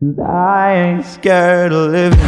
Cause I ain't scared of living.